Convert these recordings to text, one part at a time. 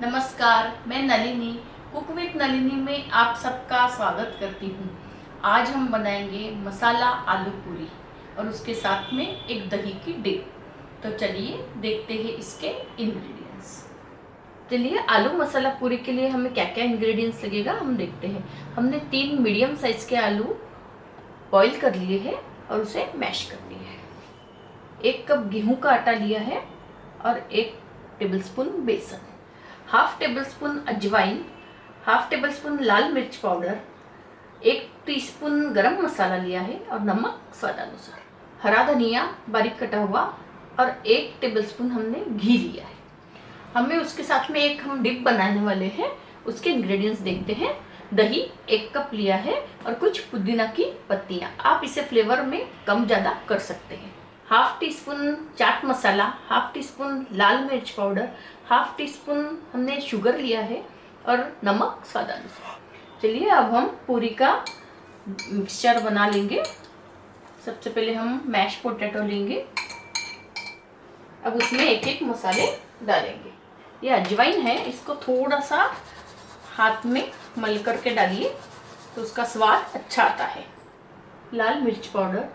नमस्कार, मैं Nalini cook with Nalini में आप सबका स्वागत करती हूँ। आज हम बनाएँगे मसाला आलू पूरी और उसके साथ में एक दही की डिप तो चलिए देखते हैं इसके इंग्रेडिएंट्स चलिए, आलू मसाला पूरी के लिए हमें क्या क्या इंग्रेडिएंट्स लगेगा हम देखते हैं। हमने तीन मीडियम साइज़ के आलू बॉईल कर लिए हैं और उसे मैश कर लिया है। एक कप गेहूँ का आटा लिया है और एक टेबलस्पून बेसन। हाफ़ टेबल स्पून अजवाइन हाफ़ टेबल स्पून लाल मिर्च पाउडर एक टीस्पून गरम मसाला लिया है और नमक स्वादानुसार, हरा धनिया, बारीक कटा हुआ और एक टेबलस्पून हमने घी लिया है। हमें उसके साथ में एक हम डिप बनाने वाले हैं, उसके इंग्रेडिएंट्स देखते हैं। दही एक कप लिया है और कुछ पुदीना की पत्तियाँ। आप इसे फ्लेवर में कम ज़्यादा कर सकते हैं। Half teaspoon chaat masala half teaspoon लाल मिर्च पाउडर हाफ़ टी स्पून हमने शुगर लिया है और नमक स्वादानुसार चलिए अब हम पूरी का मिक्सचर बना लेंगे। सबसे पहले हम मैश पोटैटो लेंगे। अब उसमें एक एक मसाले डालेंगे। ये अजवाइन है, इसको थोड़ा सा हाथ में मल करके डालिए तो उसका स्वाद अच्छा आता है। लाल मिर्च पाउडर।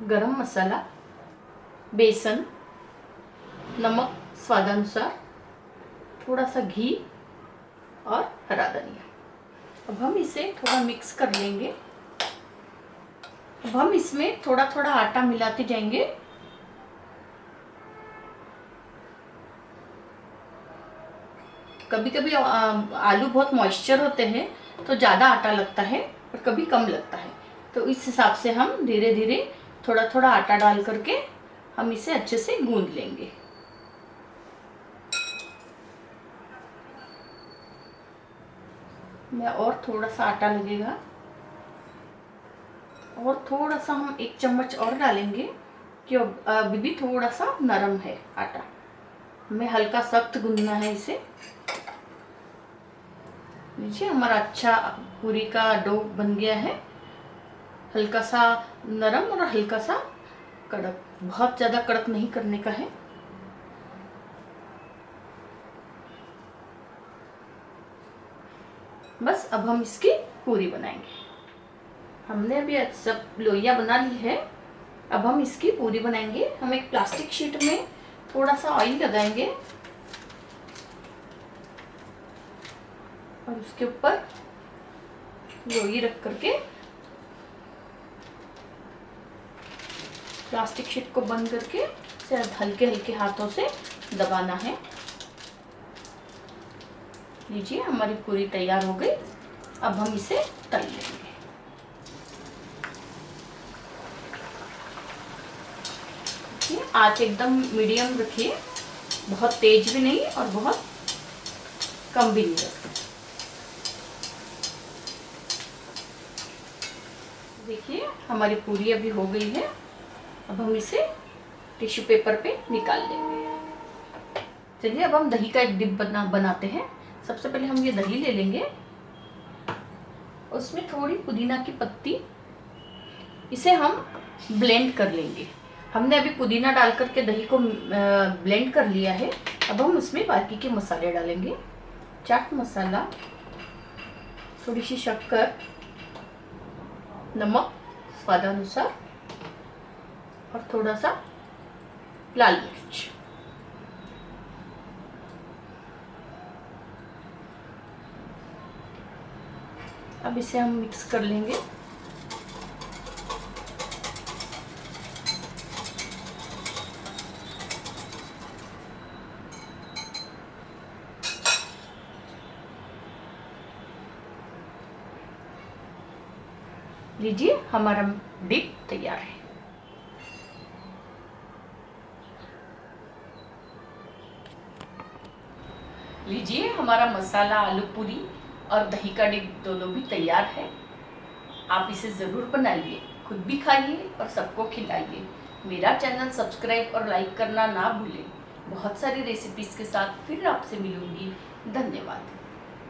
गरम मसाला, बेसन, नमक, स्वादानुसार थोड़ा सा घी और हरा धनिया। अब हम इसे थोड़ा मिक्स कर लेंगे। अब हम इसमें थोड़ा थोड़ा आटा मिलाते जाएँगे। कभी कभी आलू बहुत मॉइस्चर होते हैं तो ज़्यादा आटा लगता है और कभी कम लगता है। तो इस हिसाब से हम धीरे धीरे थोड़ा थोड़ा आटा डाल करके हम इसे अच्छे से गूंद लेंगे। मैं और थोड़ा सा आटा लगेगा। और थोड़ा सा हम एक चम्मच और डालेंगे कि अभी भी थोड़ा सा नरम है आटा। हमें हल्का सख्त गूंदना है इसे। लीजिए, हमारा अच्छा पूरी का डो बन गया है। हल्का सा नरम और हल्का सा कड़क। बहुत ज़्यादा कड़क नहीं करने का है। बस अब हम इसकी पूरी बनाएँगे। हमने अभी सब लोइया बना ली है। अब हम इसकी पूरी बनाएँगे। हम एक प्लास्टिक शीट में थोड़ा सा ऑयल लगाएँगे। और उसके ऊपर लोई रख करके प्लास्टिक शीट को बंद करके सिर्फ़ हल्के हल्के हाथों से दबाना है। लीजिए, हमारी पूरी तैयार हो गई। अब हम इसे तल लेंगे। आँच एकदम मीडियम रखिए। बहुत तेज भी नहीं और बहुत कम भी नहीं देखिए, हमारी पूरी अभी हो गई है। अब हम इसे टिश्यू पेपर पे निकाल लेंगे। चलिए, अब हम दही का एक डिप बना, बनाते हैं। सबसे पहले हम ये दही ले लेंगे। उसमें थोड़ी पुदीना की पत्ती, इसे हम ब्लेंड कर लेंगे। हमने अभी पुदीना डाल करके दही को ब्लेंड कर लिया है। अब हम उसमें बाकी के मसाले डालेंगे। चाट मसाला, थोड़ी सी शक्कर, नमक, स्वादानुसार। और थोड़ा सा लाल मिर्च। अब इसे हम मिक्स कर लेंगे। लीजिए, हमारा डिप तैयार है। लीजिए, हमारा मसाला, आलू पूरी और दही का डिग दोनों भी तैयार है। आप इसे ज़रूर बनाइए, खुद भी खाइए और सबको खिलाइए। मेरा चैनल सब्सक्राइब और लाइक करना ना भूलें। बहुत सारी रेसिपीज़ के साथ फिर आपसे मिलूँगी। धन्यवाद।